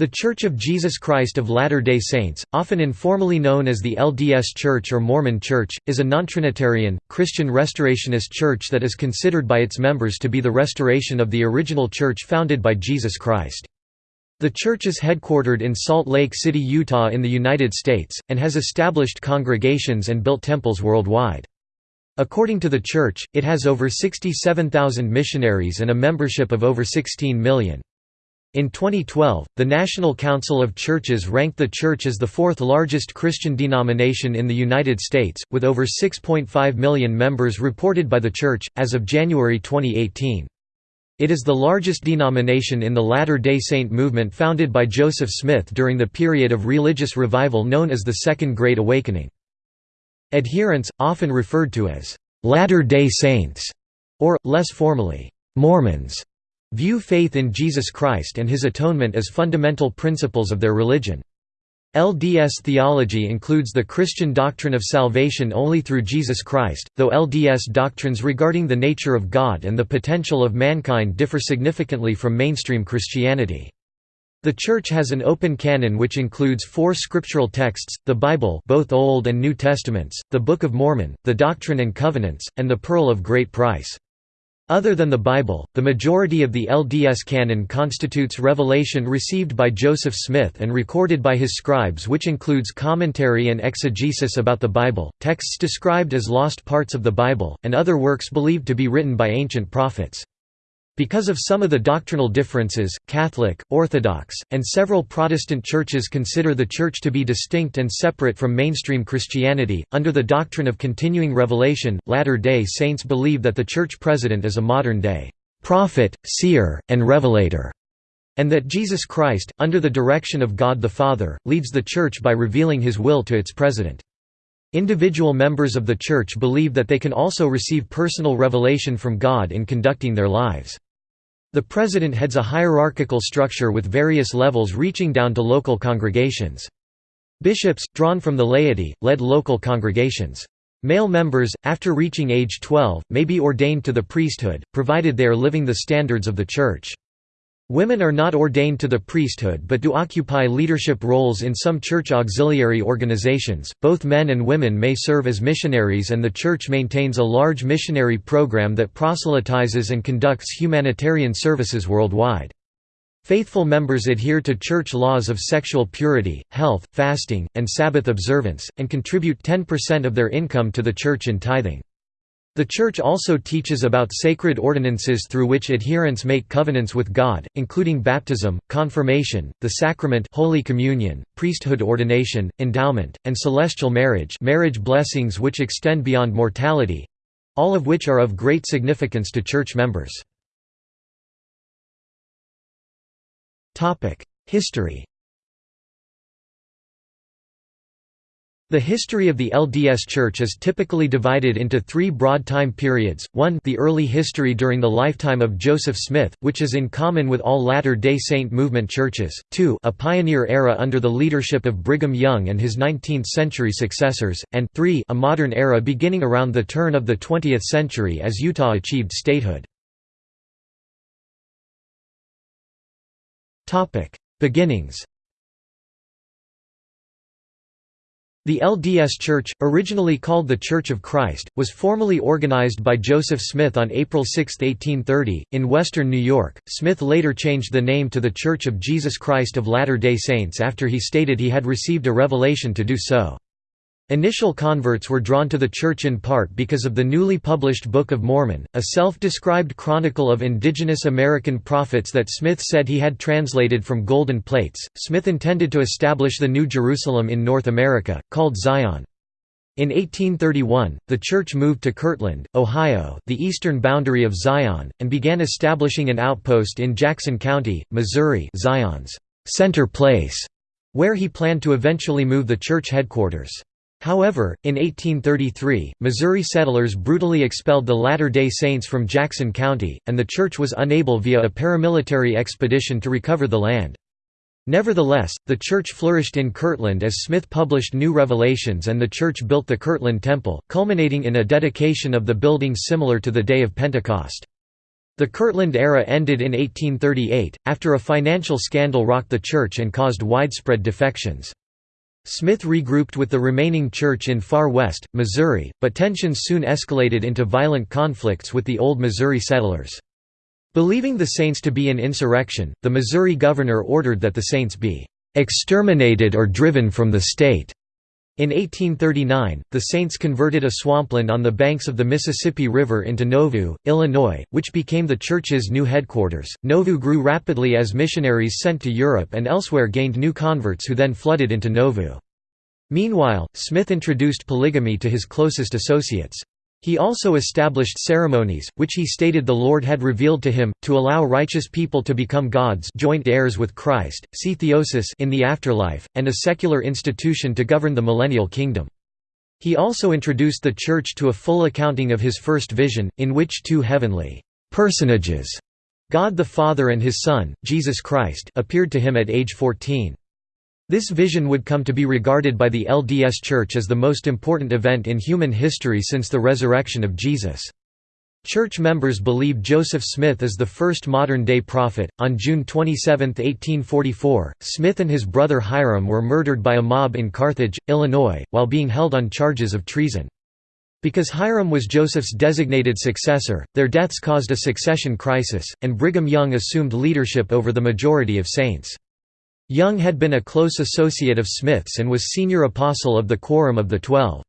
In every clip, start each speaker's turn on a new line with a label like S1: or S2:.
S1: The Church of Jesus Christ of Latter-day Saints, often informally known as the LDS Church or Mormon Church, is a non-Trinitarian, Christian restorationist church that is considered by its members to be the restoration of the original church founded by Jesus Christ. The church is headquartered in Salt Lake City, Utah in the United States, and has established congregations and built temples worldwide. According to the church, it has over 67,000 missionaries and a membership of over 16 million. In 2012, the National Council of Churches ranked the Church as the fourth largest Christian denomination in the United States, with over 6.5 million members reported by the Church, as of January 2018. It is the largest denomination in the Latter-day Saint movement founded by Joseph Smith during the period of religious revival known as the Second Great Awakening. Adherents, often referred to as «Latter-day Saints» or, less formally, «Mormons», view faith in Jesus Christ and his atonement as fundamental principles of their religion. LDS theology includes the Christian doctrine of salvation only through Jesus Christ, though LDS doctrines regarding the nature of God and the potential of mankind differ significantly from mainstream Christianity. The Church has an open canon which includes four scriptural texts, the Bible both Old and New Testaments, the Book of Mormon, the Doctrine and Covenants, and the Pearl of Great Price. Other than the Bible, the majority of the LDS canon constitutes revelation received by Joseph Smith and recorded by his scribes which includes commentary and exegesis about the Bible, texts described as lost parts of the Bible, and other works believed to be written by ancient prophets. Because of some of the doctrinal differences, Catholic, Orthodox, and several Protestant churches consider the Church to be distinct and separate from mainstream Christianity. Under the doctrine of continuing revelation, Latter day Saints believe that the Church President is a modern day prophet, seer, and revelator, and that Jesus Christ, under the direction of God the Father, leads the Church by revealing his will to its President. Individual members of the Church believe that they can also receive personal revelation from God in conducting their lives. The president heads a hierarchical structure with various levels reaching down to local congregations. Bishops, drawn from the laity, led local congregations. Male members, after reaching age 12, may be ordained to the priesthood, provided they are living the standards of the Church. Women are not ordained to the priesthood but do occupy leadership roles in some church auxiliary organizations. Both men and women may serve as missionaries, and the church maintains a large missionary program that proselytizes and conducts humanitarian services worldwide. Faithful members adhere to church laws of sexual purity, health, fasting, and Sabbath observance, and contribute 10% of their income to the church in tithing. The Church also teaches about sacred ordinances through which adherents make covenants with God, including baptism, confirmation, the sacrament Holy Communion, priesthood ordination, endowment, and celestial marriage marriage blessings which extend beyond mortality—all of which are of great significance to Church members. History The history of the LDS Church is typically divided into three broad time periods, 1 the early history during the lifetime of Joseph Smith, which is in common with all Latter-day Saint movement churches, 2 a pioneer era under the leadership of Brigham Young and his 19th-century successors, and 3 a modern era beginning around the turn of the 20th century as Utah achieved statehood. Beginnings The LDS Church, originally called the Church of Christ, was formally organized by Joseph Smith on April 6, 1830, in western New York. Smith later changed the name to the Church of Jesus Christ of Latter-day Saints after he stated he had received a revelation to do so. Initial converts were drawn to the church in part because of the newly published Book of Mormon, a self-described chronicle of indigenous American prophets that Smith said he had translated from golden plates. Smith intended to establish the New Jerusalem in North America, called Zion. In 1831, the church moved to Kirtland, Ohio, the eastern boundary of Zion, and began establishing an outpost in Jackson County, Missouri, Zion's center place, where he planned to eventually move the church headquarters. However, in 1833, Missouri settlers brutally expelled the Latter-day Saints from Jackson County, and the church was unable via a paramilitary expedition to recover the land. Nevertheless, the church flourished in Kirtland as Smith published new revelations and the church built the Kirtland Temple, culminating in a dedication of the building similar to the day of Pentecost. The Kirtland era ended in 1838, after a financial scandal rocked the church and caused widespread defections. Smith regrouped with the remaining church in far west, Missouri, but tensions soon escalated into violent conflicts with the old Missouri settlers. Believing the Saints to be an insurrection, the Missouri governor ordered that the Saints be "...exterminated or driven from the state." In 1839, the Saints converted a swampland on the banks of the Mississippi River into Nauvoo, Illinois, which became the church's new headquarters. Nauvoo grew rapidly as missionaries sent to Europe and elsewhere gained new converts who then flooded into Nauvoo. Meanwhile, Smith introduced polygamy to his closest associates. He also established ceremonies, which he stated the Lord had revealed to him, to allow righteous people to become gods joint heirs with Christ, see theosis in the afterlife, and a secular institution to govern the millennial kingdom. He also introduced the Church to a full accounting of his first vision, in which two heavenly personages, God the Father and his Son, Jesus Christ, appeared to him at age 14. This vision would come to be regarded by the LDS Church as the most important event in human history since the resurrection of Jesus. Church members believe Joseph Smith is the first modern-day prophet. On June 27, 1844, Smith and his brother Hyrum were murdered by a mob in Carthage, Illinois, while being held on charges of treason. Because Hyrum was Joseph's designated successor, their deaths caused a succession crisis, and Brigham Young assumed leadership over the majority of saints. Young had been a close associate of Smith's and was senior apostle of the Quorum of the Twelve.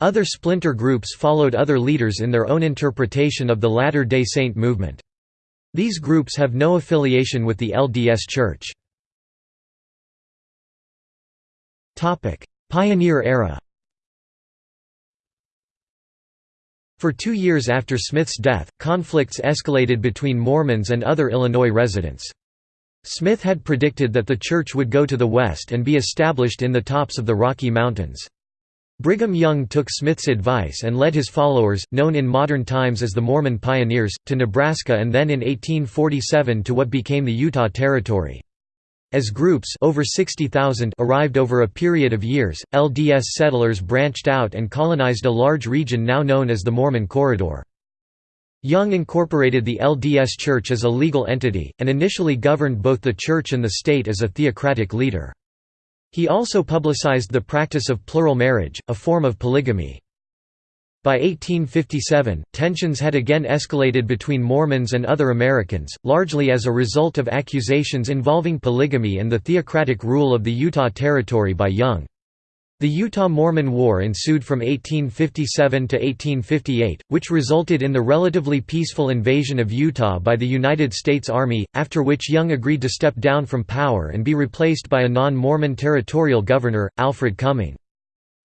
S1: Other splinter groups followed other leaders in their own interpretation of the Latter-day Saint movement. These groups have no affiliation with the LDS Church. Pioneer era For two years after Smith's death, conflicts escalated between Mormons and other Illinois residents. Smith had predicted that the church would go to the west and be established in the tops of the Rocky Mountains. Brigham Young took Smith's advice and led his followers, known in modern times as the Mormon Pioneers, to Nebraska and then in 1847 to what became the Utah Territory. As groups over 60,000 arrived over a period of years, LDS settlers branched out and colonized a large region now known as the Mormon Corridor. Young incorporated the LDS Church as a legal entity, and initially governed both the Church and the state as a theocratic leader. He also publicized the practice of plural marriage, a form of polygamy. By 1857, tensions had again escalated between Mormons and other Americans, largely as a result of accusations involving polygamy and the theocratic rule of the Utah Territory by Young. The Utah-Mormon War ensued from 1857 to 1858, which resulted in the relatively peaceful invasion of Utah by the United States Army, after which Young agreed to step down from power and be replaced by a non-Mormon territorial governor, Alfred Cumming.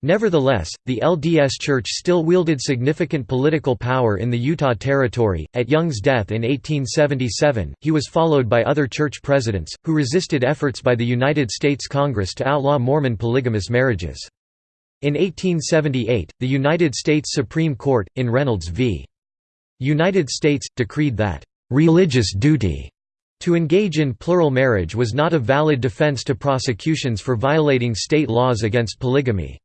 S1: Nevertheless, the LDS Church still wielded significant political power in the Utah Territory. At Young's death in 1877, he was followed by other church presidents, who resisted efforts by the United States Congress to outlaw Mormon polygamous marriages. In 1878, the United States Supreme Court, in Reynolds v. United States, decreed that, "...religious duty." To engage in plural marriage was not a valid defense to prosecutions for violating state laws against polygamy.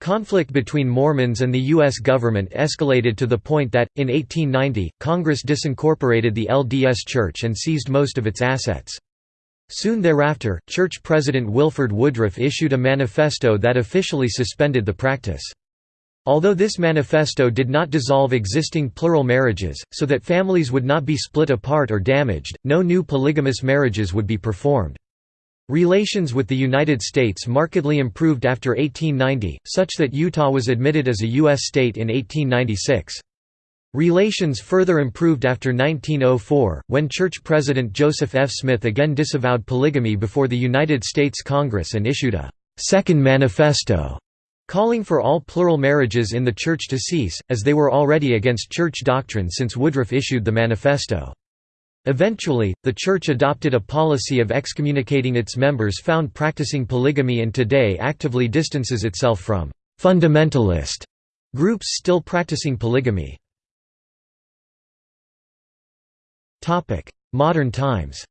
S1: Conflict between Mormons and the U.S. government escalated to the point that, in 1890, Congress disincorporated the LDS Church and seized most of its assets. Soon thereafter, Church President Wilford Woodruff issued a manifesto that officially suspended the practice. Although this manifesto did not dissolve existing plural marriages, so that families would not be split apart or damaged, no new polygamous marriages would be performed. Relations with the United States markedly improved after 1890, such that Utah was admitted as a U.S. state in 1896. Relations further improved after 1904, when Church President Joseph F. Smith again disavowed polygamy before the United States Congress and issued a Second Manifesto calling for all plural marriages in the Church to cease, as they were already against Church doctrine since Woodruff issued the manifesto. Eventually, the Church adopted a policy of excommunicating its members found practicing polygamy and today actively distances itself from «fundamentalist» groups still practicing polygamy. Modern times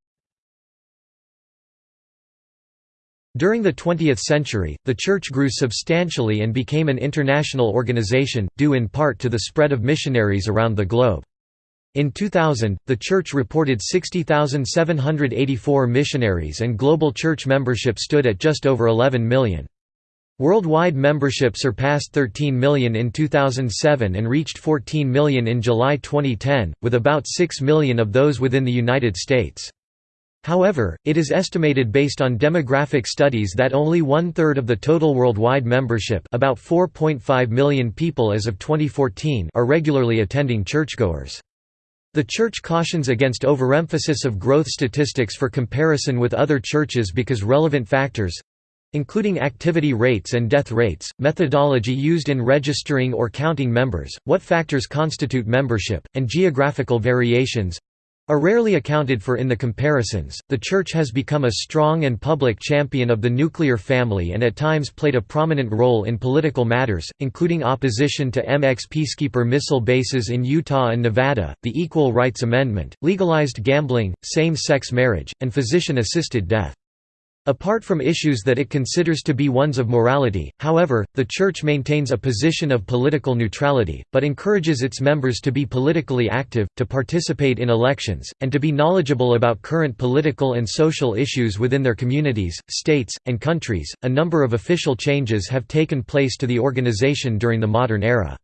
S1: During the 20th century, the Church grew substantially and became an international organization, due in part to the spread of missionaries around the globe. In 2000, the Church reported 60,784 missionaries and global Church membership stood at just over 11 million. Worldwide membership surpassed 13 million in 2007 and reached 14 million in July 2010, with about 6 million of those within the United States. However, it is estimated based on demographic studies that only one-third of the total worldwide membership about 4.5 million people as of 2014 are regularly attending churchgoers. The Church cautions against overemphasis of growth statistics for comparison with other churches because relevant factors, including activity rates and death rates, methodology used in registering or counting members, what factors constitute membership, and geographical variations are rarely accounted for in the comparisons. The Church has become a strong and public champion of the nuclear family and at times played a prominent role in political matters, including opposition to MX Peacekeeper missile bases in Utah and Nevada, the Equal Rights Amendment, legalized gambling, same sex marriage, and physician assisted death. Apart from issues that it considers to be ones of morality, however, the Church maintains a position of political neutrality, but encourages its members to be politically active, to participate in elections, and to be knowledgeable about current political and social issues within their communities, states, and countries. A number of official changes have taken place to the organization during the modern era.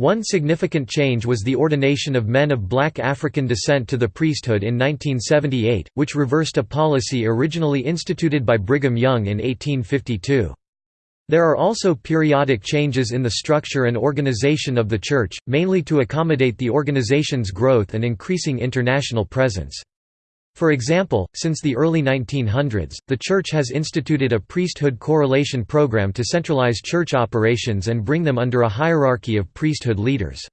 S1: One significant change was the ordination of men of black African descent to the priesthood in 1978, which reversed a policy originally instituted by Brigham Young in 1852. There are also periodic changes in the structure and organization of the Church, mainly to accommodate the organization's growth and increasing international presence. For example, since the early 1900s, the Church has instituted a priesthood correlation program to centralize church operations and bring them under a hierarchy of priesthood leaders.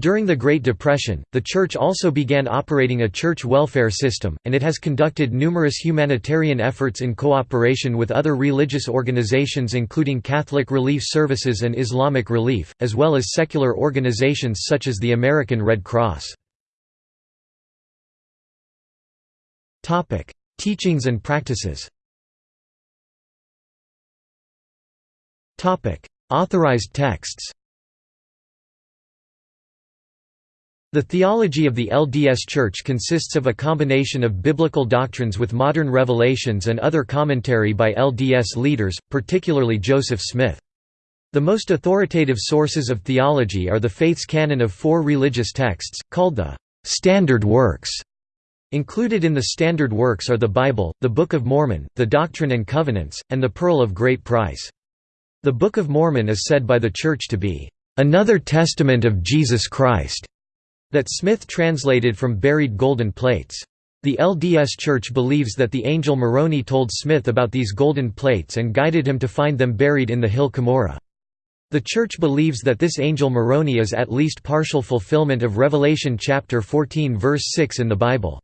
S1: During the Great Depression, the Church also began operating a church welfare system, and it has conducted numerous humanitarian efforts in cooperation with other religious organizations including Catholic Relief Services and Islamic Relief, as well as secular organizations such as the American Red Cross. Topic: Teachings and practices. Topic: Authorized texts. The theology of the LDS Church consists of a combination of biblical doctrines with modern revelations and other commentary by LDS leaders, particularly Joseph Smith. The most authoritative sources of theology are the faith's canon of four religious texts, called the «standard works», Included in the standard works are the Bible, the Book of Mormon, the Doctrine and Covenants, and the Pearl of Great Price. The Book of Mormon is said by the Church to be, "...another testament of Jesus Christ", that Smith translated from buried golden plates. The LDS Church believes that the angel Moroni told Smith about these golden plates and guided him to find them buried in the hill Cumorah. The Church believes that this angel Moroni is at least partial fulfillment of Revelation chapter 14 verse 6 in the Bible.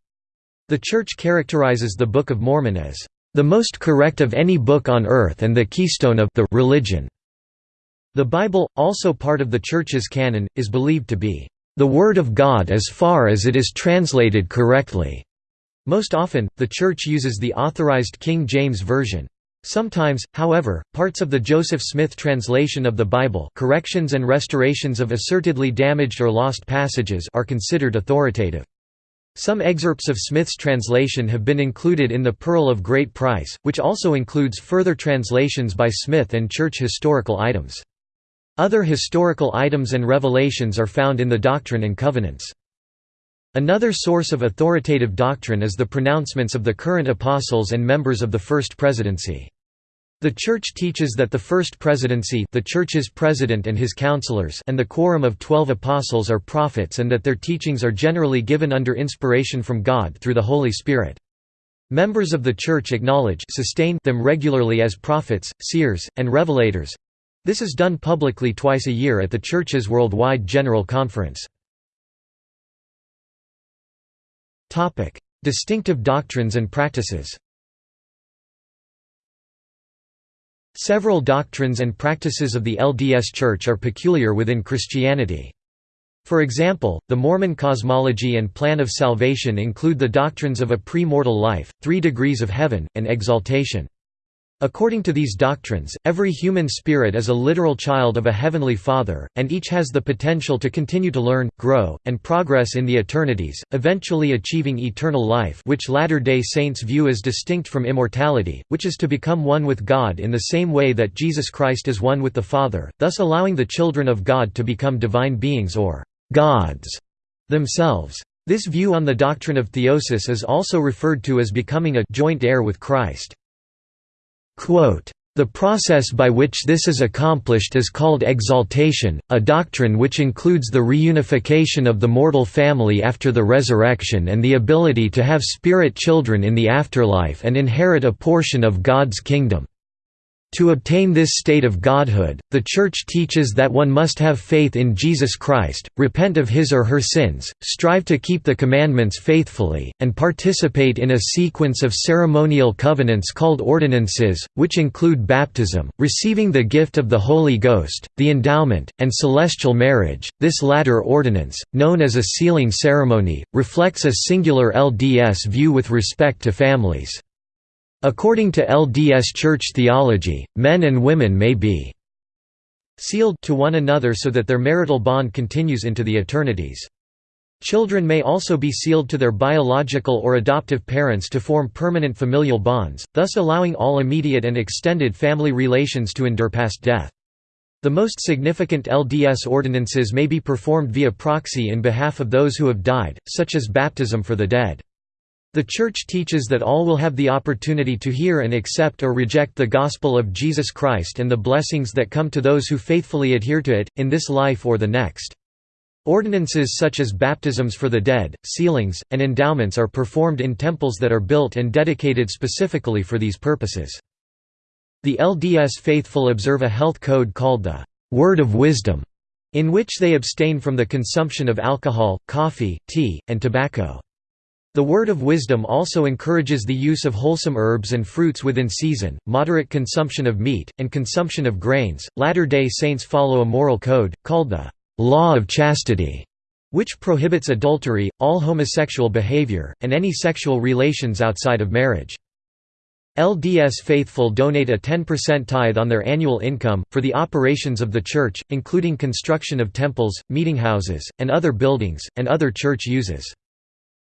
S1: The Church characterizes the Book of Mormon as the most correct of any book on earth and the keystone of the religion. The Bible, also part of the Church's canon, is believed to be the Word of God as far as it is translated correctly. Most often, the Church uses the authorized King James Version. Sometimes, however, parts of the Joseph Smith translation of the Bible corrections and restorations of assertedly damaged or lost passages are considered authoritative. Some excerpts of Smith's translation have been included in the Pearl of Great Price, which also includes further translations by Smith and church historical items. Other historical items and revelations are found in the Doctrine and Covenants. Another source of authoritative doctrine is the pronouncements of the current apostles and members of the First Presidency. The Church teaches that the First Presidency the Church's president and his counselors and the quorum of twelve apostles are prophets and that their teachings are generally given under inspiration from God through the Holy Spirit. Members of the Church acknowledge sustain them regularly as prophets, seers, and revelators. This is done publicly twice a year at the Church's Worldwide General Conference. Distinctive doctrines and practices Several doctrines and practices of the LDS Church are peculiar within Christianity. For example, the Mormon cosmology and plan of salvation include the doctrines of a pre-mortal life, three degrees of heaven, and exaltation. According to these doctrines, every human spirit is a literal child of a heavenly Father, and each has the potential to continue to learn, grow, and progress in the eternities, eventually achieving eternal life which Latter-day Saints view as distinct from immortality, which is to become one with God in the same way that Jesus Christ is one with the Father, thus allowing the children of God to become divine beings or «gods» themselves. This view on the doctrine of theosis is also referred to as becoming a «joint heir with Christ». The process by which this is accomplished is called exaltation, a doctrine which includes the reunification of the mortal family after the resurrection and the ability to have spirit children in the afterlife and inherit a portion of God's kingdom. To obtain this state of godhood, the Church teaches that one must have faith in Jesus Christ, repent of his or her sins, strive to keep the commandments faithfully, and participate in a sequence of ceremonial covenants called ordinances, which include baptism, receiving the gift of the Holy Ghost, the endowment, and celestial marriage. This latter ordinance, known as a sealing ceremony, reflects a singular LDS view with respect to families. According to LDS Church theology, men and women may be sealed to one another so that their marital bond continues into the eternities. Children may also be sealed to their biological or adoptive parents to form permanent familial bonds, thus allowing all immediate and extended family relations to endure past death. The most significant LDS ordinances may be performed via proxy in behalf of those who have died, such as baptism for the dead. The Church teaches that all will have the opportunity to hear and accept or reject the gospel of Jesus Christ and the blessings that come to those who faithfully adhere to it, in this life or the next. Ordinances such as baptisms for the dead, sealings, and endowments are performed in temples that are built and dedicated specifically for these purposes. The LDS faithful observe a health code called the Word of Wisdom, in which they abstain from the consumption of alcohol, coffee, tea, and tobacco. The word of wisdom also encourages the use of wholesome herbs and fruits within season, moderate consumption of meat, and consumption of grains. Latter day Saints follow a moral code, called the Law of Chastity, which prohibits adultery, all homosexual behavior, and any sexual relations outside of marriage. LDS faithful donate a 10% tithe on their annual income, for the operations of the church, including construction of temples, meetinghouses, and other buildings, and other church uses.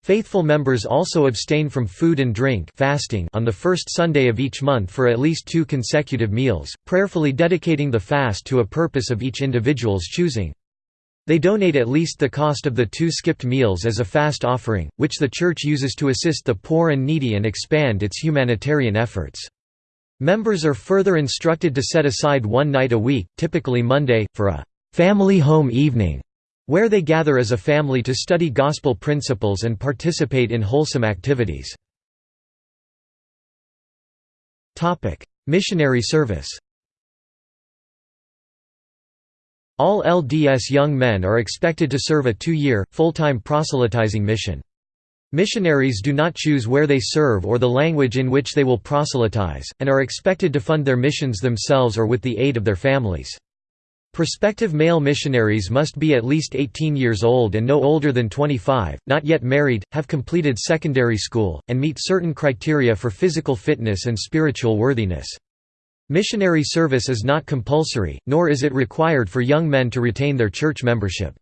S1: Faithful members also abstain from food and drink fasting on the first Sunday of each month for at least two consecutive meals, prayerfully dedicating the fast to a purpose of each individual's choosing. They donate at least the cost of the two skipped meals as a fast offering, which the Church uses to assist the poor and needy and expand its humanitarian efforts. Members are further instructed to set aside one night a week, typically Monday, for a «family home evening» where they gather as a family to study gospel principles and participate in wholesome activities. Missionary service All LDS young men are expected to serve a two-year, full-time proselytizing mission. Missionaries do not choose where they serve or the language in which they will proselytize, and are expected to fund their missions themselves or with the aid of their families. Prospective male missionaries must be at least 18 years old and no older than 25, not yet married, have completed secondary school, and meet certain criteria for physical fitness and spiritual worthiness. Missionary service is not compulsory, nor is it required for young men to retain their church membership.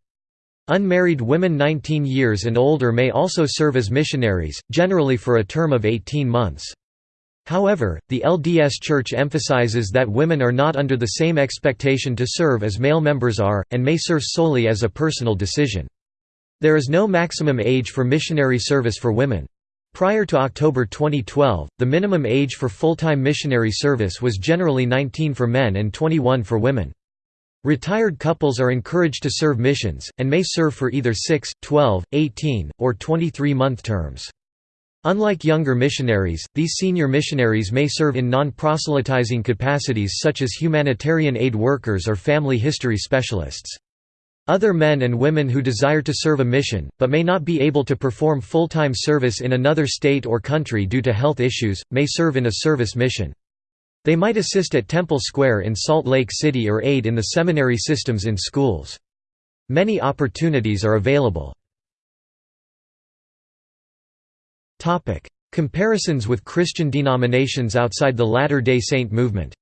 S1: Unmarried women 19 years and older may also serve as missionaries, generally for a term of 18 months. However, the LDS Church emphasizes that women are not under the same expectation to serve as male members are, and may serve solely as a personal decision. There is no maximum age for missionary service for women. Prior to October 2012, the minimum age for full-time missionary service was generally 19 for men and 21 for women. Retired couples are encouraged to serve missions, and may serve for either 6, 12, 18, or 23-month terms. Unlike younger missionaries, these senior missionaries may serve in non-proselytizing capacities such as humanitarian aid workers or family history specialists. Other men and women who desire to serve a mission, but may not be able to perform full-time service in another state or country due to health issues, may serve in a service mission. They might assist at Temple Square in Salt Lake City or aid in the seminary systems in schools. Many opportunities are available. Topic: Comparisons with Christian denominations outside the Latter-day Saint movement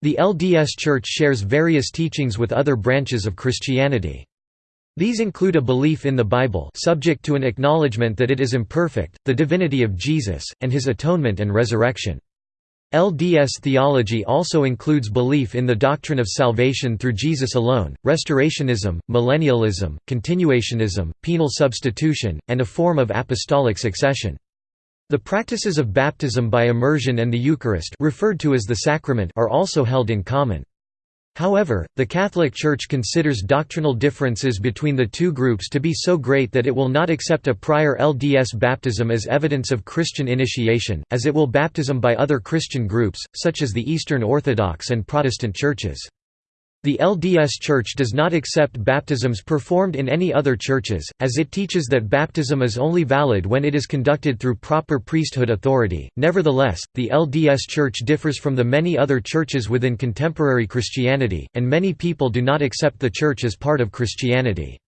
S1: The LDS Church shares various teachings with other branches of Christianity. These include a belief in the Bible subject to an acknowledgement that it is imperfect, the divinity of Jesus, and his atonement and resurrection. LDS theology also includes belief in the doctrine of salvation through Jesus alone, restorationism, millennialism, continuationism, penal substitution, and a form of apostolic succession. The practices of baptism by immersion and the Eucharist referred to as the sacrament are also held in common. However, the Catholic Church considers doctrinal differences between the two groups to be so great that it will not accept a prior LDS baptism as evidence of Christian initiation, as it will baptism by other Christian groups, such as the Eastern Orthodox and Protestant churches. The LDS Church does not accept baptisms performed in any other churches, as it teaches that baptism is only valid when it is conducted through proper priesthood authority. Nevertheless, the LDS Church differs from the many other churches within contemporary Christianity, and many people do not accept the Church as part of Christianity.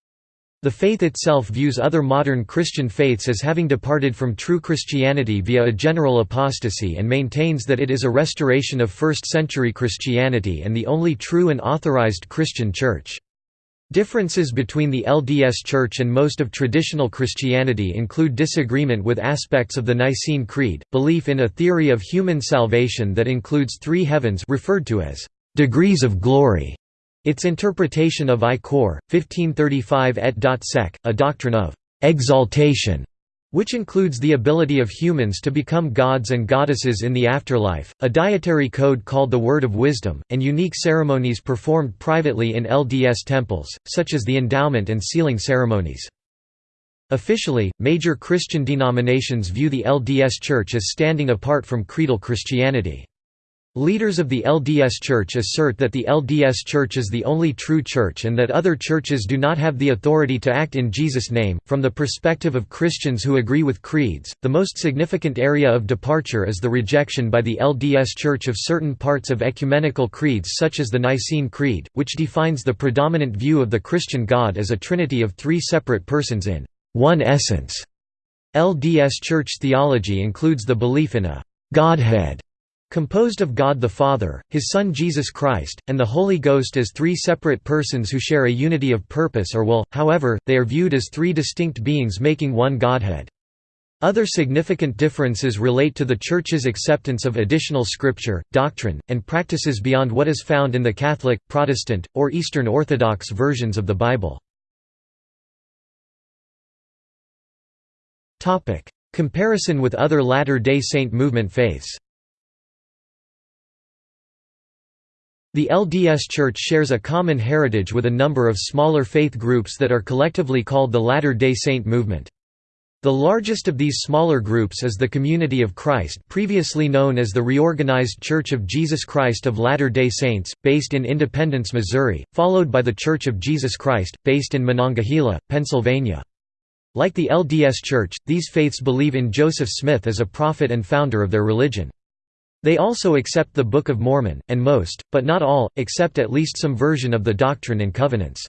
S1: The faith itself views other modern Christian faiths as having departed from true Christianity via a general apostasy and maintains that it is a restoration of first-century Christianity and the only true and authorized Christian church. Differences between the LDS Church and most of traditional Christianity include disagreement with aspects of the Nicene Creed, belief in a theory of human salvation that includes three heavens referred to as degrees of glory, its interpretation of I Cor. 1535 et sec, a doctrine of «exaltation» which includes the ability of humans to become gods and goddesses in the afterlife, a dietary code called the Word of Wisdom, and unique ceremonies performed privately in LDS temples, such as the endowment and sealing ceremonies. Officially, major Christian denominations view the LDS Church as standing apart from creedal Christianity. Leaders of the LDS Church assert that the LDS Church is the only true church and that other churches do not have the authority to act in Jesus' name. From the perspective of Christians who agree with creeds, the most significant area of departure is the rejection by the LDS Church of certain parts of ecumenical creeds such as the Nicene Creed, which defines the predominant view of the Christian God as a trinity of three separate persons in one essence. LDS Church theology includes the belief in a Godhead Composed of God the Father, His Son Jesus Christ, and the Holy Ghost as three separate persons who share a unity of purpose or will, however, they are viewed as three distinct beings making one Godhead. Other significant differences relate to the Church's acceptance of additional scripture, doctrine, and practices beyond what is found in the Catholic, Protestant, or Eastern Orthodox versions of the Bible. Comparison with other Latter-day Saint movement faiths The LDS Church shares a common heritage with a number of smaller faith groups that are collectively called the Latter-day Saint movement. The largest of these smaller groups is the Community of Christ previously known as the Reorganized Church of Jesus Christ of Latter-day Saints, based in Independence, Missouri, followed by the Church of Jesus Christ, based in Monongahela, Pennsylvania. Like the LDS Church, these faiths believe in Joseph Smith as a prophet and founder of their religion. They also accept the Book of Mormon, and most, but not all, accept at least some version of the Doctrine and Covenants.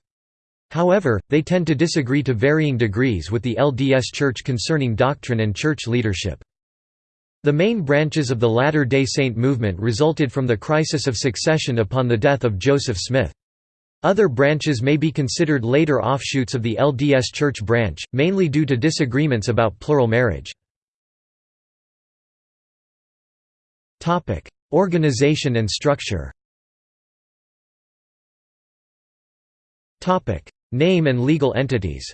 S1: However, they tend to disagree to varying degrees with the LDS Church concerning doctrine and church leadership. The main branches of the Latter-day Saint movement resulted from the crisis of succession upon the death of Joseph Smith. Other branches may be considered later offshoots of the LDS Church branch, mainly due to disagreements about plural marriage. Topic: Organization and structure. Topic: Name and legal entities.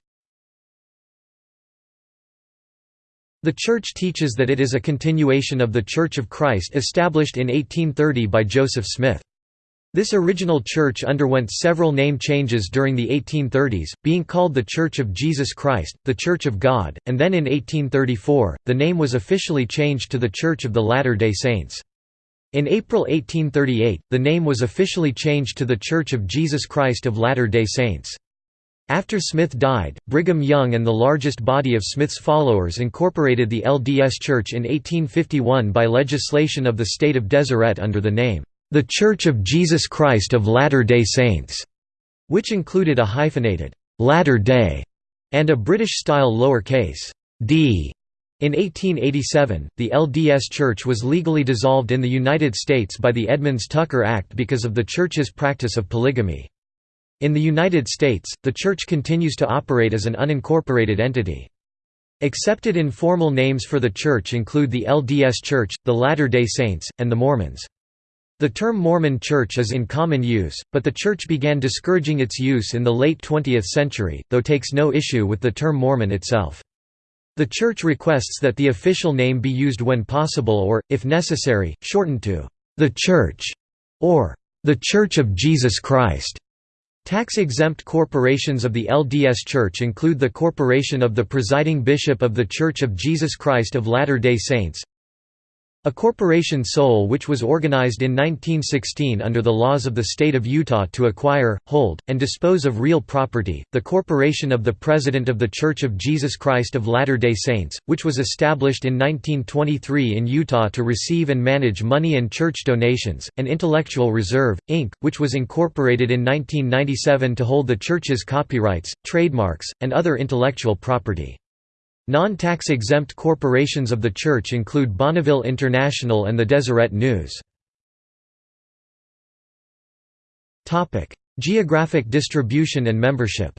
S1: The Church teaches that it is a continuation of the Church of Christ established in 1830 by Joseph Smith. This original church underwent several name changes during the 1830s, being called the Church of Jesus Christ, the Church of God, and then in 1834, the name was officially changed to the Church of the Latter-day Saints. In April 1838, the name was officially changed to the Church of Jesus Christ of Latter-day Saints. After Smith died, Brigham Young and the largest body of Smith's followers incorporated the LDS Church in 1851 by legislation of the state of Deseret under the name, "...the Church of Jesus Christ of Latter-day Saints", which included a hyphenated, "...Latter-day", and a British-style lowercase d. In 1887, the LDS Church was legally dissolved in the United States by the Edmunds-Tucker Act because of the Church's practice of polygamy. In the United States, the Church continues to operate as an unincorporated entity. Accepted informal names for the Church include the LDS Church, the Latter-day Saints, and the Mormons. The term Mormon Church is in common use, but the Church began discouraging its use in the late 20th century, though takes no issue with the term Mormon itself. The Church requests that the official name be used when possible or, if necessary, shortened to, "...the Church", or, "...the Church of Jesus Christ". Tax-exempt corporations of the LDS Church include the Corporation of the Presiding Bishop of the Church of Jesus Christ of Latter-day Saints, a corporation sole which was organized in 1916 under the laws of the state of Utah to acquire, hold, and dispose of real property, the Corporation of the President of the Church of Jesus Christ of Latter-day Saints, which was established in 1923 in Utah to receive and manage money and church donations, and Intellectual Reserve, Inc., which was incorporated in 1997 to hold the church's copyrights, trademarks, and other intellectual property. Non-tax exempt corporations of the Church include Bonneville International and the Deseret News. Geographic distribution and membership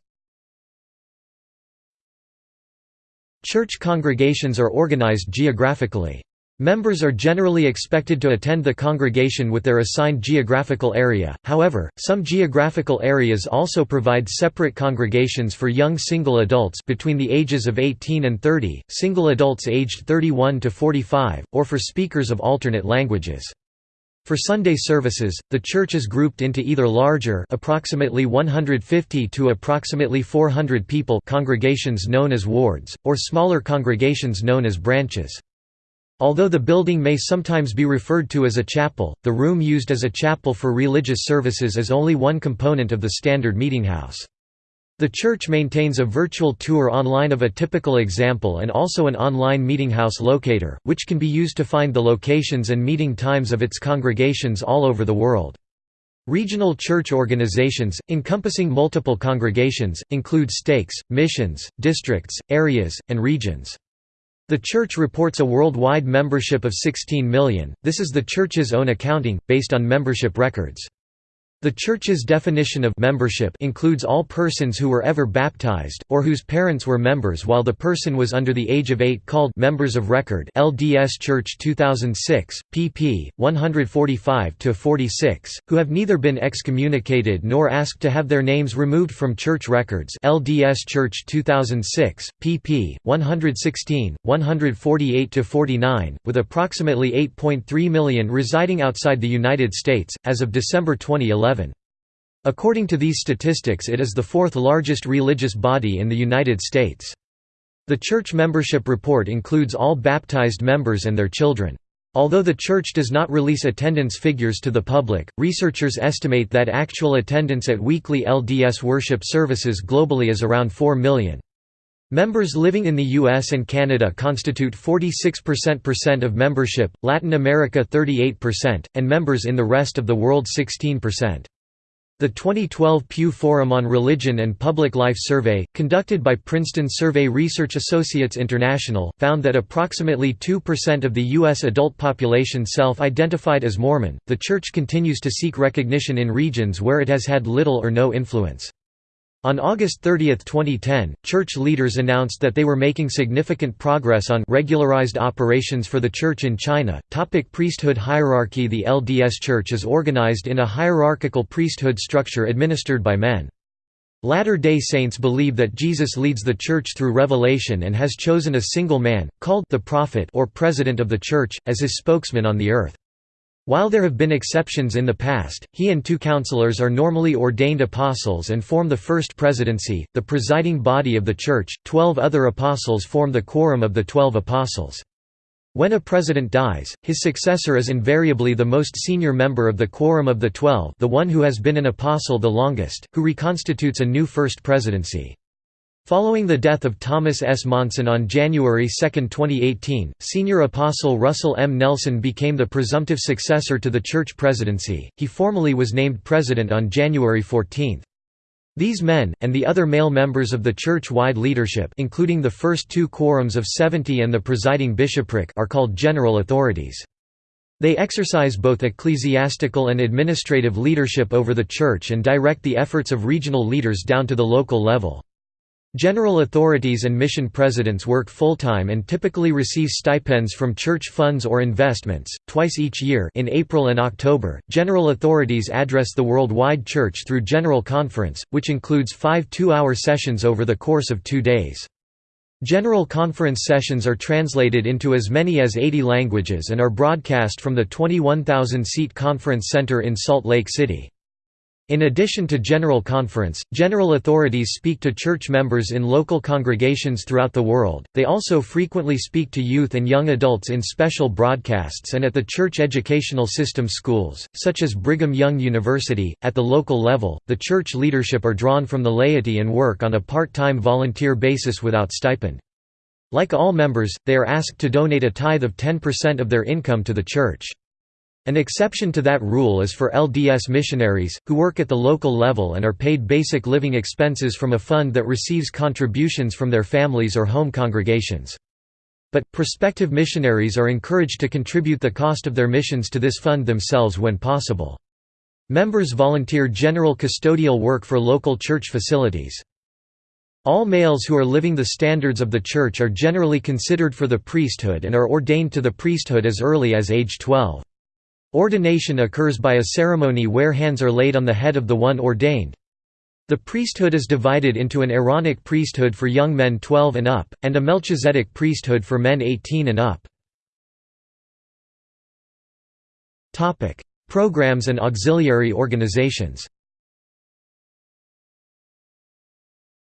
S1: Church congregations are organized geographically. Members are generally expected to attend the congregation with their assigned geographical area, however, some geographical areas also provide separate congregations for young single adults between the ages of 18 and 30, single adults aged 31 to 45, or for speakers of alternate languages. For Sunday services, the church is grouped into either larger approximately 150 to approximately 400 people congregations known as wards, or smaller congregations known as branches. Although the building may sometimes be referred to as a chapel, the room used as a chapel for religious services is only one component of the standard meetinghouse. The church maintains a virtual tour online of a typical example and also an online meetinghouse locator, which can be used to find the locations and meeting times of its congregations all over the world. Regional church organizations, encompassing multiple congregations, include stakes, missions, districts, areas, and regions. The Church reports a worldwide membership of 16 million, this is the Church's own accounting, based on membership records. The Church's definition of membership includes all persons who were ever baptized, or whose parents were members while the person was under the age of eight called members of record LDS Church 2006, pp. 145–46, who have neither been excommunicated nor asked to have their names removed from church records LDS Church 2006, pp. 116, 148–49, with approximately 8.3 million residing outside the United States, as of December 2011. According to these statistics it is the fourth largest religious body in the United States. The church membership report includes all baptized members and their children. Although the church does not release attendance figures to the public, researchers estimate that actual attendance at weekly LDS worship services globally is around 4 million. Members living in the US and Canada constitute 46% of membership, Latin America 38%, and members in the rest of the world 16%. The 2012 Pew Forum on Religion and Public Life survey, conducted by Princeton Survey Research Associates International, found that approximately 2% of the U.S. adult population self identified as Mormon. The Church continues to seek recognition in regions where it has had little or no influence. On August 30, 2010, church leaders announced that they were making significant progress on regularized operations for the church in China. Topic priesthood hierarchy The LDS Church is organized in a hierarchical priesthood structure administered by men. Latter-day Saints believe that Jesus leads the church through revelation and has chosen a single man, called the prophet or president of the church, as his spokesman on the earth. While there have been exceptions in the past, he and two counselors are normally ordained apostles and form the first presidency, the presiding body of the Church. Twelve other apostles form the quorum of the Twelve Apostles. When a president dies, his successor is invariably the most senior member of the Quorum of the Twelve the one who has been an apostle the longest, who reconstitutes a new first presidency. Following the death of Thomas S. Monson on January 2, 2018, senior apostle Russell M. Nelson became the presumptive successor to the church presidency. He formally was named president on January 14. These men, and the other male members of the church-wide leadership including the first two quorums of 70 and the presiding bishopric are called general authorities. They exercise both ecclesiastical and administrative leadership over the church and direct the efforts of regional leaders down to the local level. General authorities and mission presidents work full-time and typically receive stipends from church funds or investments, twice each year in April and October. General authorities address the worldwide church through General Conference, which includes five two-hour sessions over the course of two days. General Conference sessions are translated into as many as 80 languages and are broadcast from the 21,000-seat Conference Center in Salt Lake City. In addition to General Conference, general authorities speak to church members in local congregations throughout the world. They also frequently speak to youth and young adults in special broadcasts and at the church educational system schools, such as Brigham Young University. At the local level, the church leadership are drawn from the laity and work on a part time volunteer basis without stipend. Like all members, they are asked to donate a tithe of 10% of their income to the church. An exception to that rule is for LDS missionaries, who work at the local level and are paid basic living expenses from a fund that receives contributions from their families or home congregations. But, prospective missionaries are encouraged to contribute the cost of their missions to this fund themselves when possible. Members volunteer general custodial work for local church facilities. All males who are living the standards of the Church are generally considered for the priesthood and are ordained to the priesthood as early as age 12. Ordination occurs by a ceremony where hands are laid on the head of the one ordained. The priesthood is divided into an Aaronic priesthood for young men 12 and up, and a Melchizedek priesthood for men 18 and up. Programs and auxiliary organizations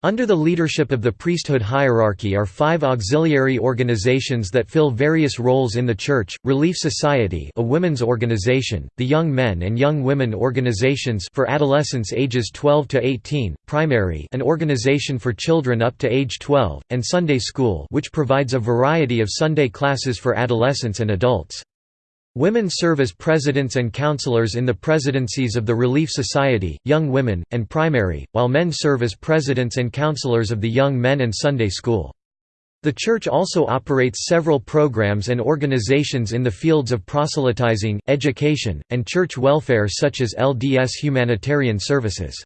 S1: Under the leadership of the priesthood hierarchy are five auxiliary organizations that fill various roles in the Church, Relief Society a women's organization, the Young Men and Young Women organizations for adolescents ages 12 to 18, Primary an organization for children up to age 12, and Sunday School which provides a variety of Sunday classes for adolescents and adults. Women serve as presidents and counselors in the presidencies of the Relief Society, Young Women, and Primary, while men serve as presidents and counselors of the Young Men and Sunday School. The Church also operates several programs and organizations in the fields of proselytizing, education, and church welfare such as LDS Humanitarian Services.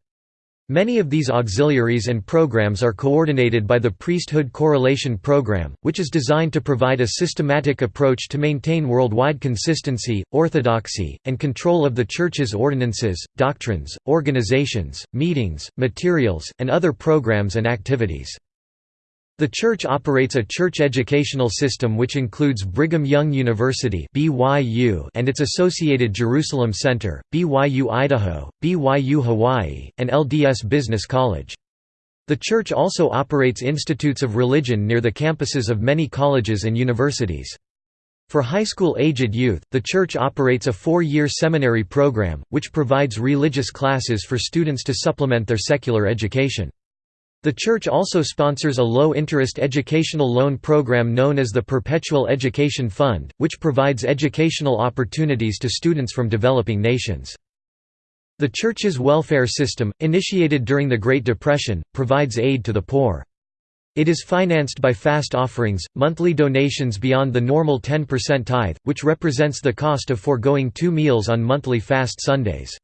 S1: Many of these auxiliaries and programs are coordinated by the Priesthood Correlation Program, which is designed to provide a systematic approach to maintain worldwide consistency, orthodoxy, and control of the Church's ordinances, doctrines, organizations, meetings, materials, and other programs and activities. The church operates a church educational system which includes Brigham Young University (BYU) and its associated Jerusalem Center, BYU Idaho, BYU Hawaii, and LDS Business College. The church also operates institutes of religion near the campuses of many colleges and universities. For high school-aged youth, the church operates a four-year seminary program, which provides religious classes for students to supplement their secular education. The church also sponsors a low-interest educational loan program known as the Perpetual Education Fund, which provides educational opportunities to students from developing nations. The church's welfare system, initiated during the Great Depression, provides aid to the poor. It is financed by fast offerings, monthly donations beyond the normal 10% tithe, which represents the cost of foregoing two meals on monthly fast Sundays.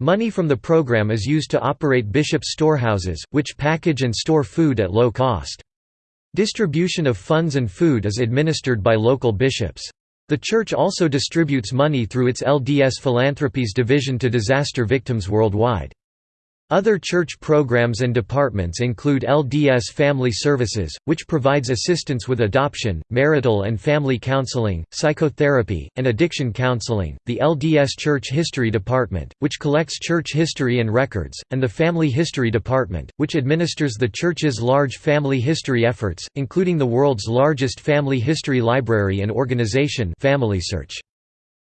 S1: Money from the program is used to operate bishop storehouses, which package and store food at low cost. Distribution of funds and food is administered by local bishops. The Church also distributes money through its LDS Philanthropies division to disaster victims worldwide. Other church programs and departments include LDS Family Services, which provides assistance with adoption, marital and family counseling, psychotherapy, and addiction counseling, the LDS Church History Department, which collects church history and records, and the Family History Department, which administers the Church's large family history efforts, including the world's largest family history library and organization FamilySearch.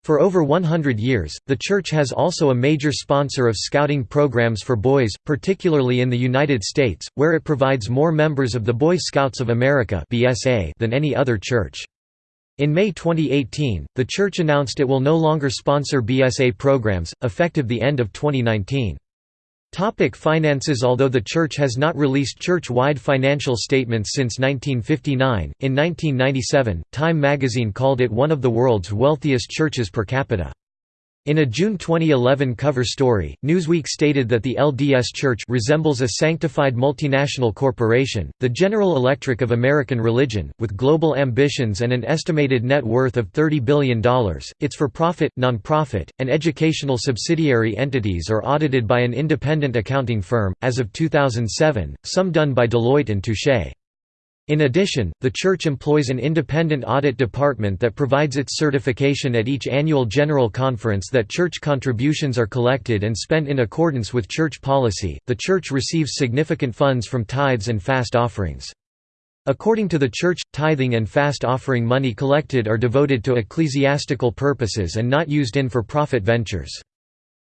S1: For over 100 years, the Church has also a major sponsor of scouting programs for boys, particularly in the United States, where it provides more members of the Boy Scouts of America than any other church. In May 2018, the Church announced it will no longer sponsor BSA programs, effective the end of 2019. Topic finances Although the Church has not released church-wide financial statements since 1959, in 1997, Time magazine called it one of the world's wealthiest churches per capita. In a June 2011 cover story, Newsweek stated that the LDS Church resembles a sanctified multinational corporation, the General Electric of American religion, with global ambitions and an estimated net worth of $30 billion. Its for profit, non-profit, and educational subsidiary entities are audited by an independent accounting firm, as of 2007, some done by Deloitte and Touche. In addition, the Church employs an independent audit department that provides its certification at each annual General Conference that Church contributions are collected and spent in accordance with Church policy. The Church receives significant funds from tithes and fast offerings. According to the Church, tithing and fast offering money collected are devoted to ecclesiastical purposes and not used in for profit ventures.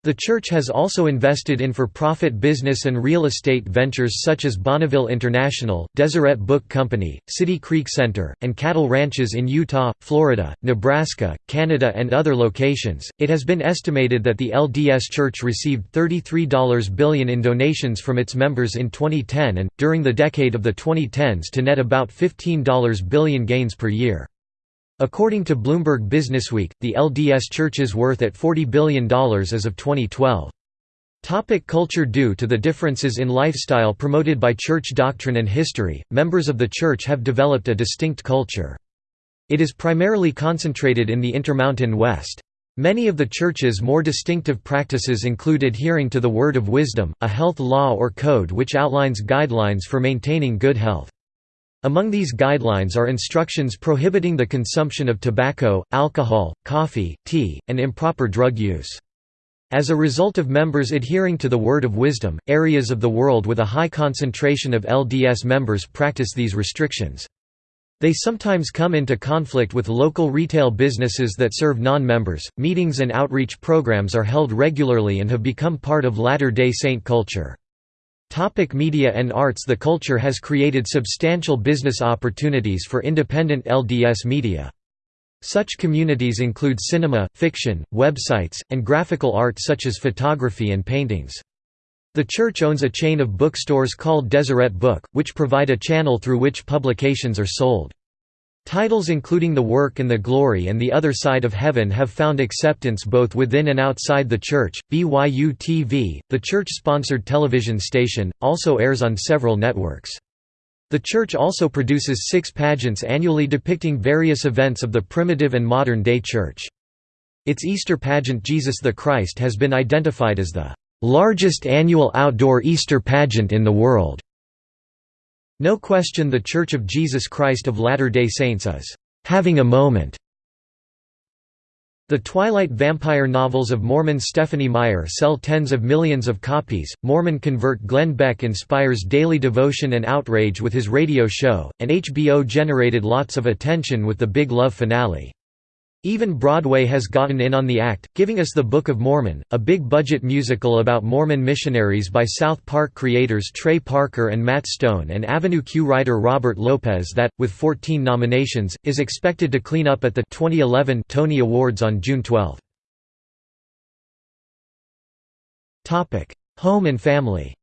S1: The church has also invested in for-profit business and real estate ventures such as Bonneville International, Deseret Book Company, City Creek Center, and cattle ranches in Utah, Florida, Nebraska, Canada and other locations. It has been estimated that the LDS Church received $33 billion in donations from its members in 2010 and, during the decade of the 2010s to net about $15 billion gains per year. According to Bloomberg Businessweek, the LDS Church is worth at $40 billion as of 2012. Topic culture Due to the differences in lifestyle promoted by church doctrine and history, members of the church have developed a distinct culture. It is primarily concentrated in the Intermountain West. Many of the church's more distinctive practices include adhering to the Word of Wisdom, a health law or code which outlines guidelines for maintaining good health. Among these guidelines are instructions prohibiting the consumption of tobacco, alcohol, coffee, tea, and improper drug use. As a result of members adhering to the Word of Wisdom, areas of the world with a high concentration of LDS members practice these restrictions. They sometimes come into conflict with local retail businesses that serve non-members. Meetings and outreach programs are held regularly and have become part of Latter-day Saint culture. Topic media and arts The culture has created substantial business opportunities for independent LDS media. Such communities include cinema, fiction, websites, and graphical art such as photography and paintings. The church owns a chain of bookstores called Deseret Book, which provide a channel through which publications are sold. Titles including The Work and the Glory and The Other Side of Heaven have found acceptance both within and outside the church. BYU TV, the church sponsored television station, also airs on several networks. The church also produces six pageants annually depicting various events of the primitive and modern day church. Its Easter pageant Jesus the Christ has been identified as the largest annual outdoor Easter pageant in the world. No question the Church of Jesus Christ of Latter-day Saints is having a moment. The Twilight vampire novels of Mormon Stephenie Meyer sell tens of millions of copies. Mormon convert Glenn Beck inspires daily devotion and outrage with his radio show, and HBO generated lots of attention with the Big Love finale. Even Broadway has gotten in on the act, giving us The Book of Mormon, a big-budget musical about Mormon missionaries by South Park creators Trey Parker and Matt Stone and Avenue Q writer Robert Lopez that, with 14 nominations, is expected to clean up at the 2011 Tony Awards on June 12. Home and family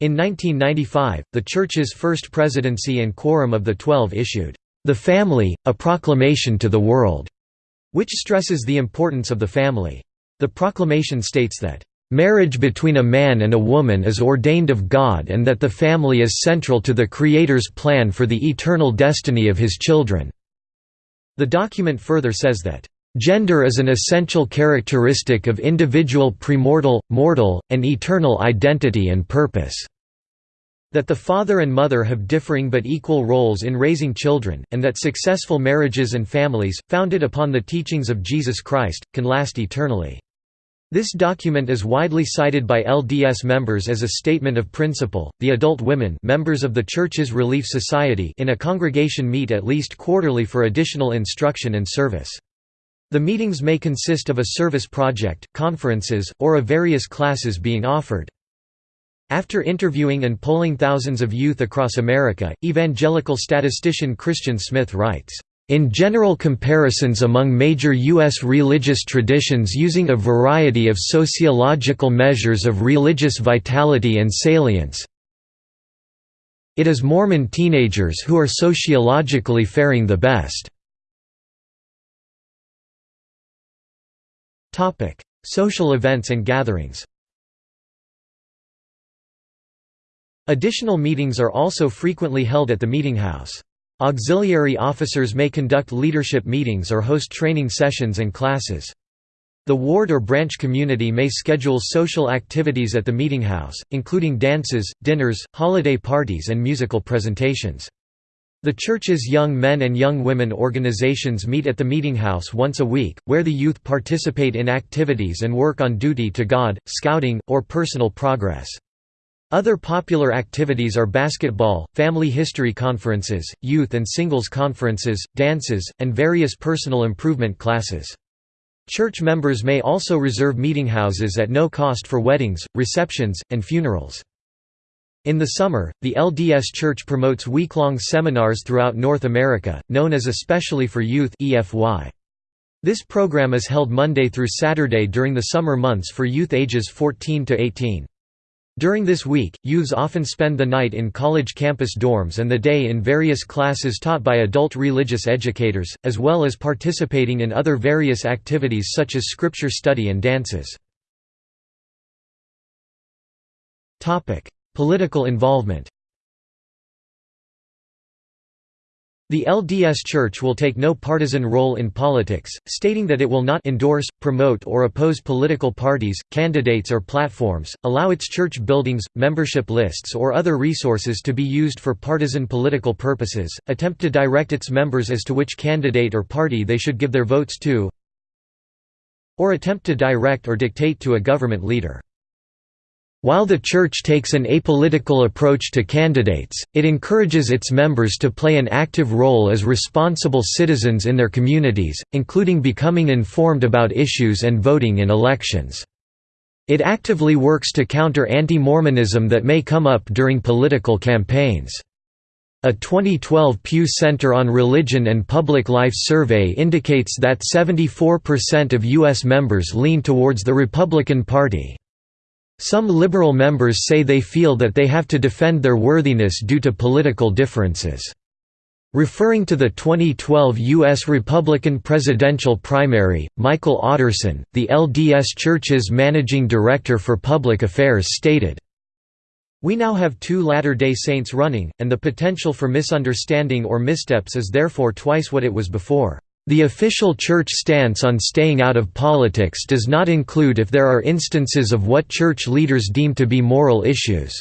S1: In 1995, the Church's first presidency and quorum of the Twelve issued the Family, A Proclamation to the World, which stresses the importance of the family. The proclamation states that, "...marriage between a man and a woman is ordained of God and that the family is central to the Creator's plan for the eternal destiny of his children." The document further says that, "...gender is an essential characteristic of individual premortal, mortal, and eternal identity and purpose." That the father and mother have differing but equal roles in raising children, and that successful marriages and families, founded upon the teachings of Jesus Christ, can last eternally. This document is widely cited by LDS members as a statement of principle. The adult women, members of the Church's Relief Society, in a congregation meet at least quarterly for additional instruction and service. The meetings may consist of a service project, conferences, or of various classes being offered. After interviewing and polling thousands of youth across America, evangelical statistician Christian Smith writes, In general comparisons among major U.S. religious traditions using a variety of sociological measures of religious vitality and salience, it is Mormon teenagers who are sociologically faring the best. Social events and gatherings Additional meetings are also frequently held at the meetinghouse. Auxiliary officers may conduct leadership meetings or host training sessions and classes. The ward or branch community may schedule social activities at the meetinghouse, including dances, dinners, holiday parties and musical presentations. The church's young men and young women organizations meet at the meetinghouse once a week, where the youth participate in activities and work on duty to God, scouting, or personal progress. Other popular activities are basketball, family history conferences, youth and singles conferences, dances, and various personal improvement classes. Church members may also reserve meetinghouses at no cost for weddings, receptions, and funerals. In the summer, the LDS Church promotes week-long seminars throughout North America, known as Especially for Youth This program is held Monday through Saturday during the summer months for youth ages 14 to 18. During this week, youths often spend the night in college campus dorms and the day in various classes taught by adult religious educators, as well as participating in other various activities such as scripture study and dances. Political involvement The LDS Church will take no partisan role in politics, stating that it will not endorse, promote or oppose political parties, candidates or platforms, allow its church buildings, membership lists or other resources to be used for partisan political purposes, attempt to direct its members as to which candidate or party they should give their votes to, or attempt to direct or dictate to a government leader. While the Church takes an apolitical approach to candidates, it encourages its members to play an active role as responsible citizens in their communities, including becoming informed about issues and voting in elections. It actively works to counter anti-Mormonism that may come up during political campaigns. A 2012 Pew Center on Religion and Public Life survey indicates that 74% of U.S. members lean towards the Republican Party. Some liberal members say they feel that they have to defend their worthiness due to political differences. Referring to the 2012 U.S. Republican presidential primary, Michael Otterson, the LDS Church's managing director for public affairs stated, We now have two Latter-day Saints running, and the potential for misunderstanding or missteps is therefore twice what it was before. The official church stance on staying out of politics does not include if there are instances of what church leaders deem to be moral issues.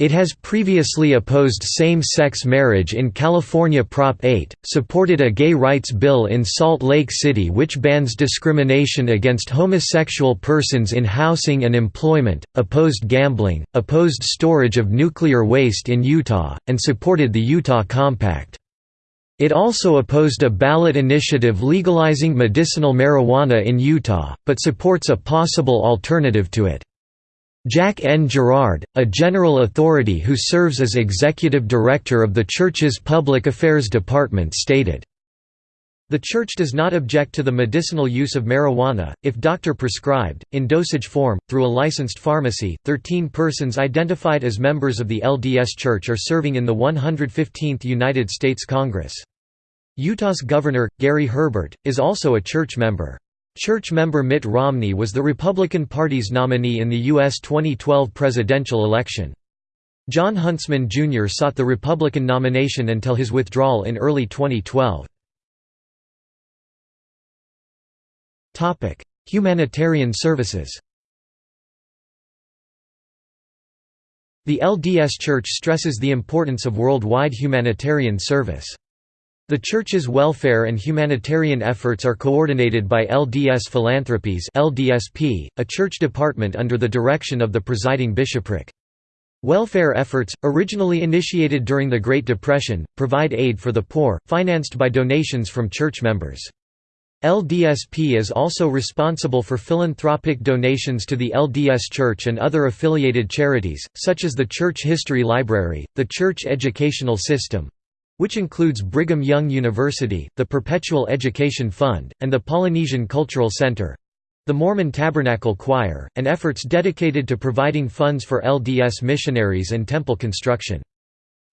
S1: It has previously opposed same-sex marriage in California Prop 8, supported a gay rights bill in Salt Lake City which bans discrimination against homosexual persons in housing and employment, opposed gambling, opposed storage of nuclear waste in Utah, and supported the Utah Compact. It also opposed a ballot initiative legalizing medicinal marijuana in Utah, but supports a possible alternative to it. Jack N. Gerard, a general authority who serves as executive director of the Church's Public Affairs Department stated, the Church does not object to the medicinal use of marijuana, if doctor prescribed, in dosage form, through a licensed pharmacy. Thirteen persons identified as members of the LDS Church are serving in the 115th United States Congress. Utah's governor, Gary Herbert, is also a church member. Church member Mitt Romney was the Republican Party's nominee in the U.S. 2012 presidential election. Jon Huntsman Jr. sought the Republican nomination until his withdrawal in early 2012. Humanitarian services The LDS Church stresses the importance of worldwide humanitarian service. The Church's welfare and humanitarian efforts are coordinated by LDS Philanthropies LDSP, a church department under the direction of the presiding bishopric. Welfare efforts, originally initiated during the Great Depression, provide aid for the poor, financed by donations from church members. LDSP is also responsible for philanthropic donations to the LDS Church and other affiliated charities, such as the Church History Library, the Church Educational System, which includes Brigham Young University, the Perpetual Education Fund, and the Polynesian Cultural Center, the Mormon Tabernacle Choir, and efforts dedicated to providing funds for LDS missionaries and temple construction.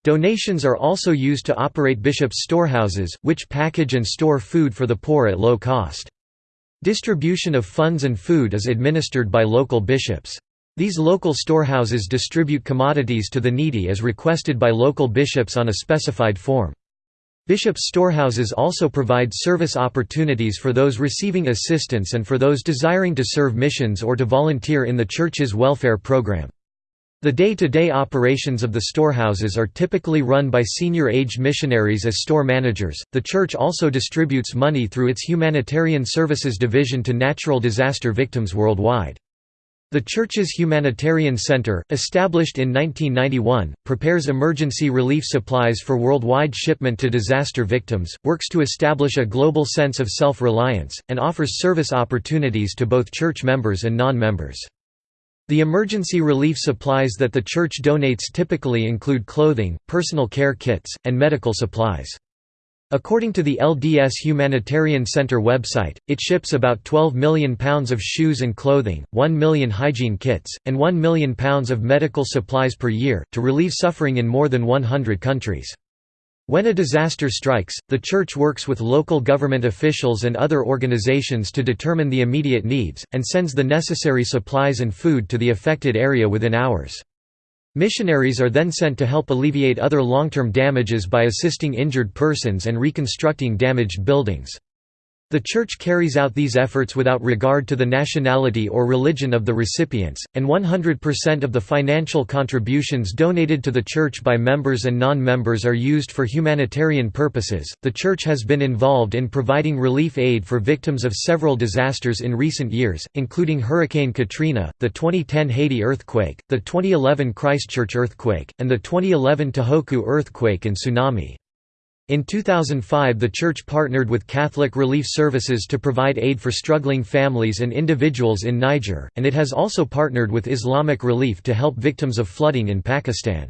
S1: Donations are also used to operate bishops' storehouses, which package and store food for the poor at low cost. Distribution of funds and food is administered by local bishops. These local storehouses distribute commodities to the needy as requested by local bishops on a specified form. Bishops' storehouses also provide service opportunities for those receiving assistance and for those desiring to serve missions or to volunteer in the church's welfare program. The day-to-day -day operations of the storehouses are typically run by senior-aged missionaries as store managers. The church also distributes money through its Humanitarian Services Division to natural disaster victims worldwide. The church's Humanitarian Center, established in 1991, prepares emergency relief supplies for worldwide shipment to disaster victims, works to establish a global sense of self-reliance, and offers service opportunities to both church members and non-members. The emergency relief supplies that the church donates typically include clothing, personal care kits, and medical supplies. According to the LDS Humanitarian Center website, it ships about 12 million pounds of shoes and clothing, 1 million hygiene kits, and 1 million pounds of medical supplies per year, to relieve suffering in more than 100 countries. When a disaster strikes, the Church works with local government officials and other organizations to determine the immediate needs, and sends the necessary supplies and food to the affected area within hours. Missionaries are then sent to help alleviate other long-term damages by assisting injured persons and reconstructing damaged buildings. The Church carries out these efforts without regard to the nationality or religion of the recipients, and 100% of the financial contributions donated to the Church by members and non members are used for humanitarian purposes. The Church has been involved in providing relief aid for victims of several disasters in recent years, including Hurricane Katrina, the 2010 Haiti earthquake, the 2011 Christchurch earthquake, and the 2011 Tohoku earthquake and tsunami. In 2005 the church partnered with Catholic Relief Services to provide aid for struggling families and individuals in Niger, and it has also partnered with Islamic Relief to help victims of flooding in Pakistan.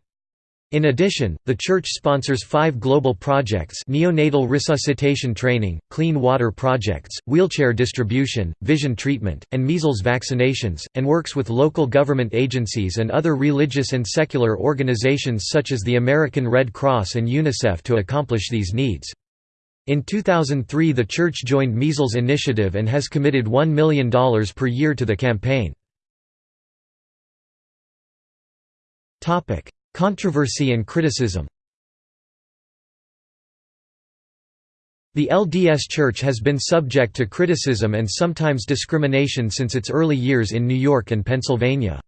S1: In addition, the church sponsors five global projects neonatal resuscitation training, clean water projects, wheelchair distribution, vision treatment, and measles vaccinations, and works with local government agencies and other religious and secular organizations such as the American Red Cross and UNICEF to accomplish these needs. In 2003 the church joined Measles Initiative and has committed $1 million per year to the campaign. Controversy and criticism The LDS Church has been subject to criticism and sometimes discrimination since its early years in New York and Pennsylvania.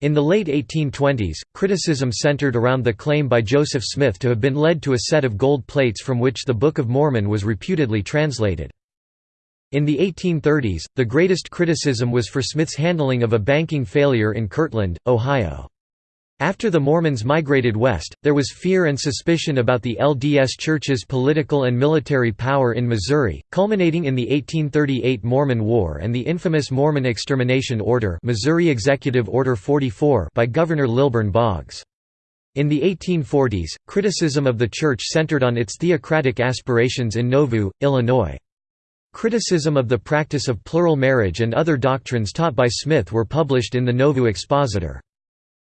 S1: In the late 1820s, criticism centered around the claim by Joseph Smith to have been led to a set of gold plates from which the Book of Mormon was reputedly translated. In the 1830s, the greatest criticism was for Smith's handling of a banking failure in Kirtland, Ohio. After the Mormons migrated west, there was fear and suspicion about the LDS Church's political and military power in Missouri, culminating in the 1838 Mormon War and the infamous Mormon Extermination Order Missouri Executive Order 44 by Governor Lilburn Boggs. In the 1840s, criticism of the Church centered on its theocratic aspirations in Nauvoo, Illinois. Criticism of the practice of plural marriage and other doctrines taught by Smith were published in the Nauvoo Expositor.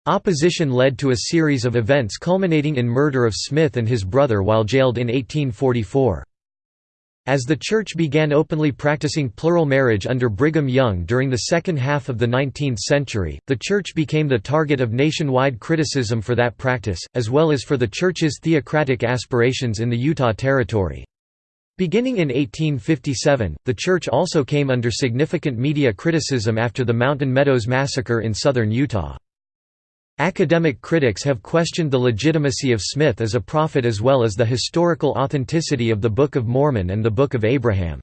S1: Opposition led to a series of events culminating in murder of Smith and his brother while jailed in 1844. As the Church began openly practicing plural marriage under Brigham Young during the second half of the 19th century, the Church became the target of nationwide criticism for that practice, as well as for the Church's theocratic aspirations in the Utah Territory. Beginning in 1857, the Church also came under significant media criticism after the Mountain Meadows Massacre in southern Utah. Academic critics have questioned the legitimacy of Smith as a prophet as well as the historical authenticity of the Book of Mormon and the Book of Abraham.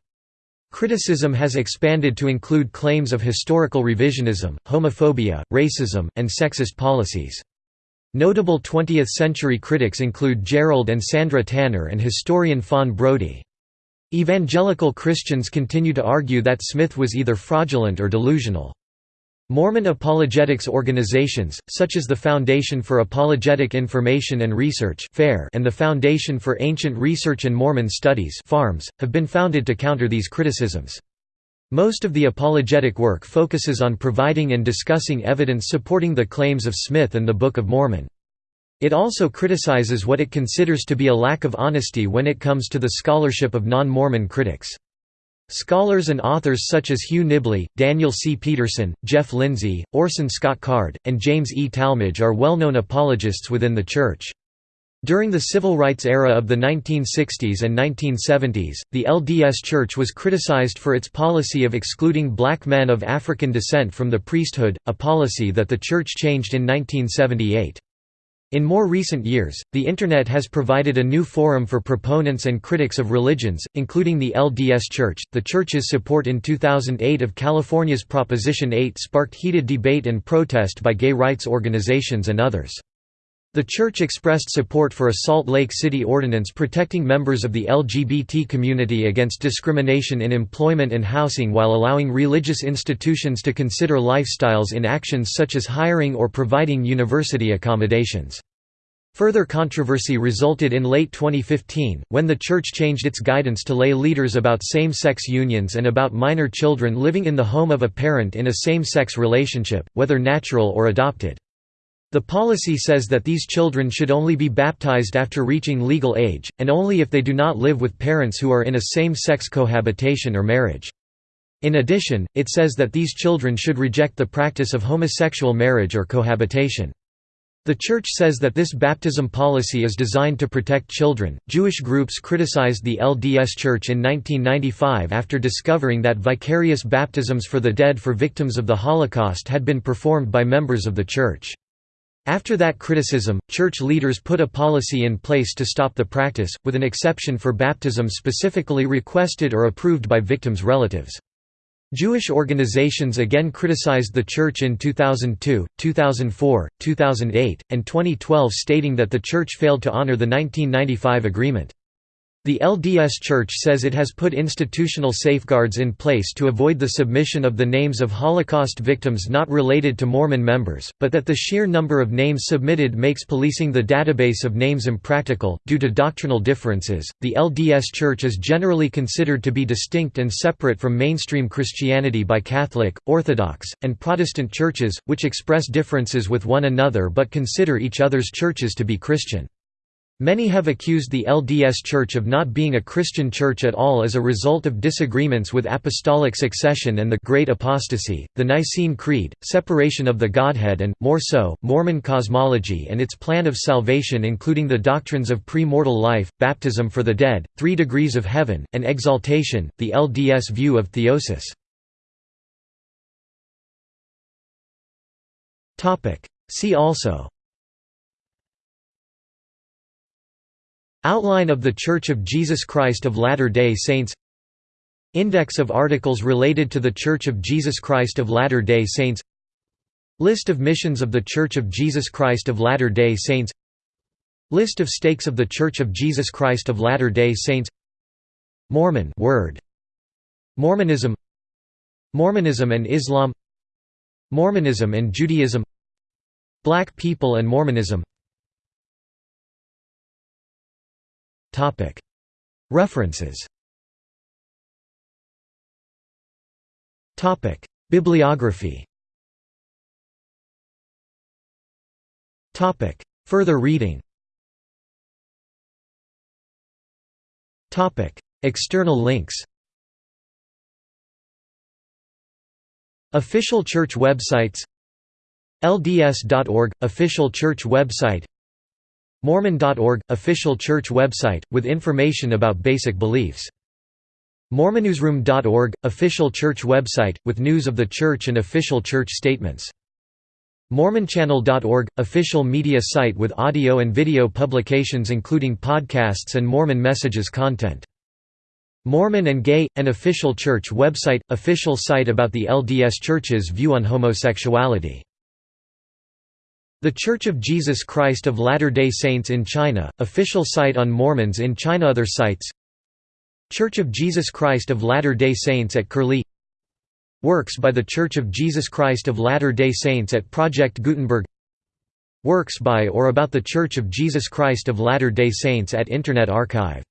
S1: Criticism has expanded to include claims of historical revisionism, homophobia, racism, and sexist policies. Notable 20th-century critics include Gerald and Sandra Tanner and historian Fawn Brodie. Evangelical Christians continue to argue that Smith was either fraudulent or delusional. Mormon apologetics organizations, such as the Foundation for Apologetic Information and Research and the Foundation for Ancient Research and Mormon Studies FARMS have been founded to counter these criticisms. Most of the apologetic work focuses on providing and discussing evidence supporting the claims of Smith and the Book of Mormon. It also criticizes what it considers to be a lack of honesty when it comes to the scholarship of non-Mormon critics. Scholars and authors such as Hugh Nibley, Daniel C. Peterson, Jeff Lindsay, Orson Scott Card, and James E. Talmage are well-known apologists within the Church. During the civil rights era of the 1960s and 1970s, the LDS Church was criticized for its policy of excluding black men of African descent from the priesthood, a policy that the Church changed in 1978. In more recent years, the Internet has provided a new forum for proponents and critics of religions, including the LDS Church. The Church's support in 2008 of California's Proposition 8 sparked heated debate and protest by gay rights organizations and others. The Church expressed support for a Salt Lake City ordinance protecting members of the LGBT community against discrimination in employment and housing while allowing religious institutions to consider lifestyles in actions such as hiring or providing university accommodations. Further controversy resulted in late 2015, when the Church changed its guidance to lay leaders about same-sex unions and about minor children living in the home of a parent in a same-sex relationship, whether natural or adopted. The policy says that these children should only be baptized after reaching legal age, and only if they do not live with parents who are in a same-sex cohabitation or marriage. In addition, it says that these children should reject the practice of homosexual marriage or cohabitation. The Church says that this baptism policy is designed to protect children. Jewish groups criticized the LDS Church in 1995 after discovering that vicarious baptisms for the dead for victims of the Holocaust had been performed by members of the Church. After that criticism, church leaders put a policy in place to stop the practice, with an exception for baptism specifically requested or approved by victims' relatives. Jewish organizations again criticized the Church in 2002, 2004, 2008, and 2012 stating that the Church failed to honor the 1995 agreement. The LDS Church says it has put institutional safeguards in place to avoid the submission of the names of Holocaust victims not related to Mormon members, but that the sheer number of names submitted makes policing the database of names impractical. Due to doctrinal differences, the LDS Church is generally considered to be distinct and separate from mainstream Christianity by Catholic, Orthodox, and Protestant churches, which express differences with one another but consider each other's churches to be Christian. Many have accused the LDS Church of not being a Christian church at all as a result of disagreements with apostolic succession and the Great Apostasy, the Nicene Creed, separation of the Godhead and, more so, Mormon cosmology and its plan of salvation including the doctrines of pre-mortal life, baptism for the dead, three degrees of heaven, and exaltation, the LDS view of theosis. See also Outline of The Church of Jesus Christ of Latter-day Saints. Index of articles related to The Church of Jesus Christ of Latter-day Saints. List of missions of The Church of Jesus Christ of Latter-day Saints. List of stakes of The Church of Jesus Christ of Latter-day Saints. Mormon word. Mormonism. Mormonism and Islam. Mormonism and Judaism. Black people and Mormonism References. Bibliography. Further reading. External links. Official church websites. LDS.org – Official church website Mormon.org – Official church website, with information about basic beliefs. Mormonnewsroom.org – Official church website, with news of the church and official church statements. Mormonchannel.org – Official media site with audio and video publications including podcasts and Mormon Messages content. Mormon and Gay – An official church website – Official site about the LDS Church's view on homosexuality the Church of Jesus Christ of Latter-day Saints in China, official site on Mormons in China. Other sites. Church of Jesus Christ of Latter-day Saints at Curlie. Works by The Church of Jesus Christ of Latter-day Saints at Project Gutenberg. Works by or about The Church of Jesus Christ of Latter-day Saints at Internet Archive